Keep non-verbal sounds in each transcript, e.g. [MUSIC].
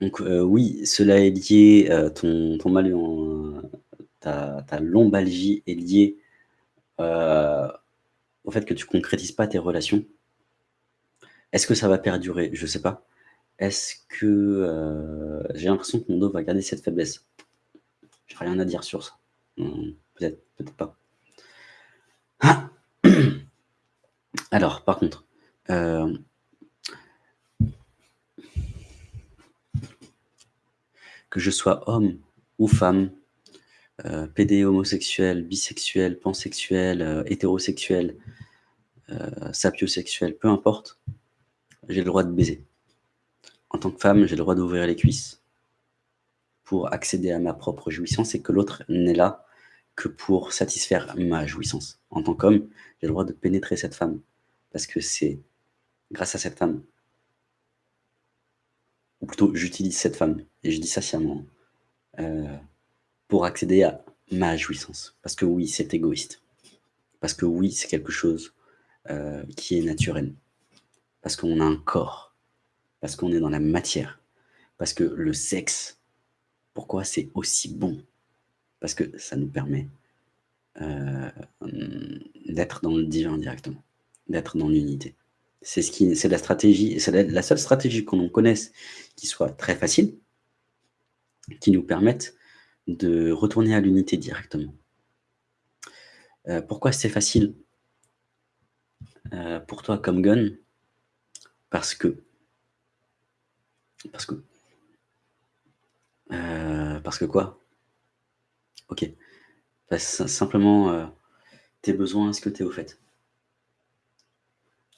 Donc heu, oui, cela est lié, heu, ton mal en ta lombalgie est liée, heu, au fait que tu concrétises pas tes relations. Est-ce que ça va perdurer? Je sais pas. Est-ce que, j'ai l'impression que mon dos va garder cette faiblesse? J'ai rien à dire sur ça. Mmh, peut-être, peut-être pas. [COUGHS] Alors par contre, que je sois homme ou femme, heu, PD, homosexuel, bisexuel, pansexuel, heu, hétérosexuel, heu, sapiosexuel, peu importe, j'ai le droit de baiser. En tant que femme, j'ai le droit d'ouvrir les cuisses pour accéder à ma propre jouissance et que l'autre n'est là que pour satisfaire ma jouissance. En tant qu'homme, j'ai le droit de pénétrer cette femme parce que c'est grâce à cette femme ou plutôt j'utilise cette femme et je dis ça sciemment, heu, pour accéder à ma jouissance. Parce que oui, c'est égoïste. Parce que oui, c'est quelque chose, heu, qui est naturel. Parce qu'on a un corps, parce qu'on est dans la matière, parce que le sexe, pourquoi c'est aussi bon? Parce que ça nous permet, heu, mmh, d'être dans le divin directement, d'être dans l'unité. C'est ce la stratégie, c'est la la seule stratégie qu'on connaisse qui soit très facile qui nous permette de retourner à l'unité directement. Heu, pourquoi c'est facile? Heu, pour toi comme gun? Parce que parce que heu, parce que quoi? OK. Sim simplement, tes besoins, est-ce que tu es au fait?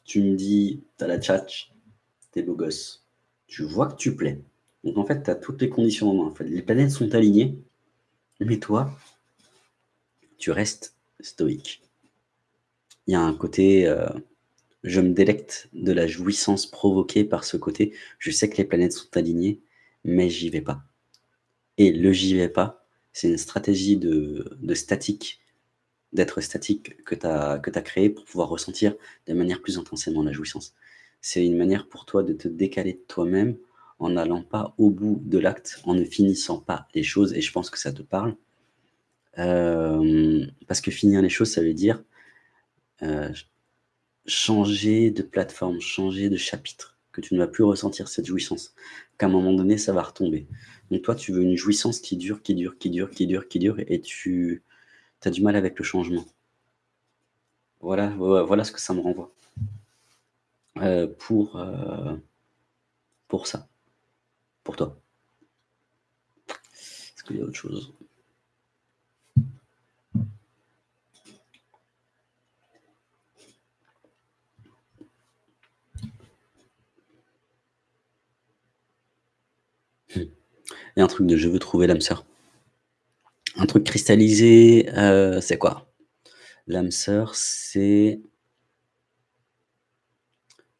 Tu me dis: «Tu as la tchatche, tu es beau gosse, tu vois que tu plais». Donc en fait, tu as toutes les conditions en main. Les planètes sont alignées, mais toi tu restes stoïque. Il y a un côté, heu, je me délecte de la jouissance provoquée par ce côté. Je sais que les planètes sont alignées, mais j'y vais pas. Et le «j'y vais pas», c'est une stratégie de statique, d'être statique que tu as as pour pouvoir ressentir de manière plus intensément la jouissance. C'est une manière pour toi de te décaler de toi-même en n'allant pas au bout de l'acte, en ne finissant pas les choses et je pense que ça te parle. Hem, parce que finir les choses, ça veut dire, heu, ch changer de plateforme, changer de chapitre, que tu ne vas plus ressentir cette jouissance, qu'à un moment donné, ça va retomber. Donc toi, tu veux une jouissance qui dure, qui dure, qui dure, qui dure, qui dure et tu as du mal avec le changement. Voilà, voi voilà ce que ça me renvoie. Heu pour ça. Toi. Est-ce qu'il y a autre chose? Il y a un truc de: «Je veux trouver l'âme sœur». Un truc cristallisé, heu, c'est quoi? L'âme sœur, c'est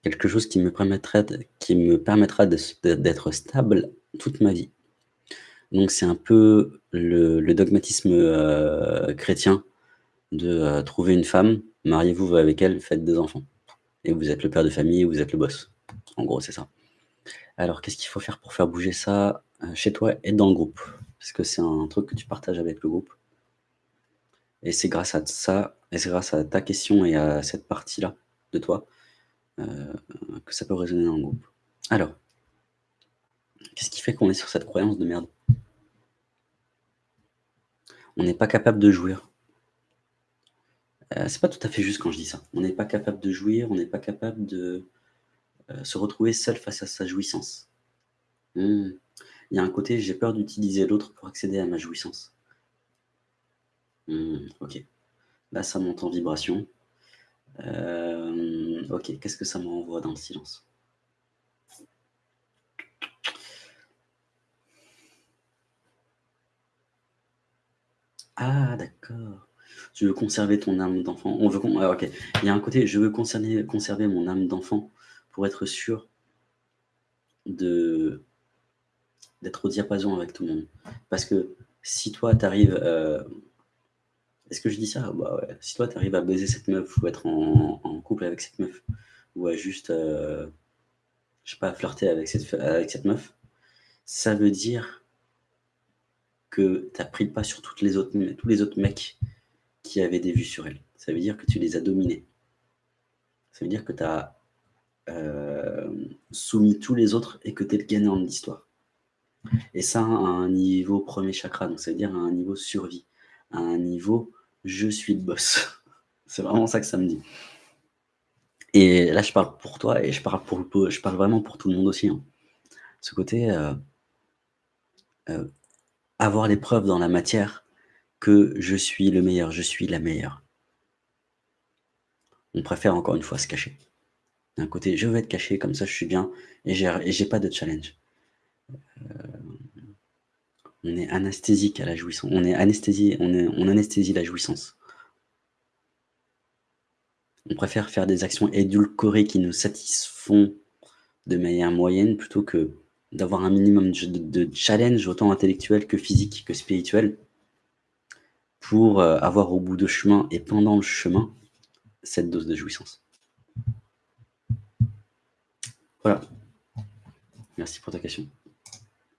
quelque chose qui me permettrait qui me permettra d'être stable toute ma vie. Donc c'est un peu le dogmatisme, heu, chrétien de, heu, trouver une femme, mariez-vous avec elle, faites des enfants et vous êtes le père de famille, vous êtes le boss. En gros, c'est ça. Alors qu'est-ce qu'il faut faire pour faire bouger ça, heu, chez toi et dans le groupe? Parce que c'est un truc que tu partages avec le groupe. Et c'est grâce à ça et c'est grâce à ta question et à cette partie-là de toi, heu, que ça peut résonner dans le groupe. Alors qu'est-ce qui fait qu'on est sur cette croyance de merde? On n'est pas capable de jouir. Heu, c'est pas tout à fait juste quand je dis ça. On n'est pas capable de jouir, on n'est pas capable de, heu, se retrouver seul face à sa jouissance. Mmh. Il y a un côté: «J'ai peur d'utiliser l'autre pour accéder à ma jouissance». Mmh, OK. Là, ça monte en vibration. Hem, OK, qu'est-ce que ça me renvoie dans le silence? Ah d'accord! Tu veux conserver ton âme d'enfant? On veut ah OK. Il y a un côté: «Je veux concerner conserver mon âme d'enfant pour être sûr» «de d'être au diapason avec tout le monde». Parce que si toi tu arrives, heu est-ce que je dis ça? Bah ouais. Si toi tu arrives à baiser cette meuf ou être en couple avec cette meuf ou à juste, heu, je sais pas, flirter avec cette avec cette meuf ça veut dire que tu as pris le pas sur toutes les autres, tous les autres mecs qui avaient des vues sur elle. Ça veut dire que tu les as dominés. Ça veut dire que tu as euh, soumis tous les autres et que tu es le gagnant de l'histoire. Et ça à un niveau premier chakra, donc ça veut dire à un niveau survie, à un niveau je suis le boss. [LAUGHS] C'est vraiment ça que ça me dit. Et là, je parle pour toi et je parle, pour, je parle vraiment pour tout le monde aussi. Hein. Ce côté, euh, euh, avoir les preuves dans la matière que je suis le meilleur, je suis la meilleure. On préfère encore une fois se cacher. D'un côté, je veux être caché, comme ça je suis bien et j'ai pas de challenge. Euh, on est anesthésique à la jouissance. On est anesthésie, la jouissance. On préfère faire des actions édulcorées qui nous satisfont de manière moyenne plutôt que d'avoir un minimum de, challenge autant intellectuel que physique que spirituel pour euh, avoir au bout de chemin et pendant le chemin cette dose de jouissance. Voilà. Merci pour ta question.